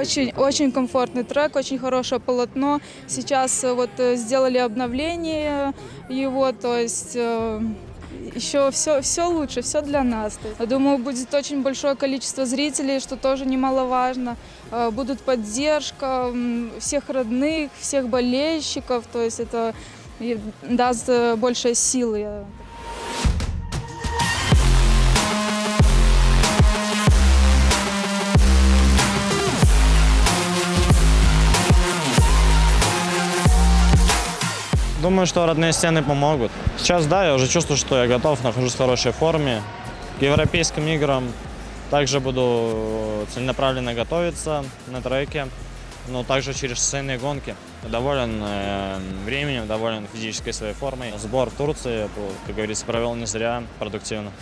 Очень, очень комфортный трек, очень хорошее полотно. Сейчас э, вот э, сделали обновление его, то есть э, еще все, все лучше, все для нас. Я думаю, будет очень большое количество зрителей, что тоже немаловажно. Будут поддержка всех родных, всех болельщиков, то есть это даст больше силы. Думаю, что родные стены помогут. Сейчас, да, я уже чувствую, что я готов, нахожусь в хорошей форме. К европейским играм также буду целенаправленно готовиться на треке, но также через шоссейные гонки. Доволен э, временем, доволен физической своей формой. Сбор в Турции, как говорится, провел не зря, продуктивно.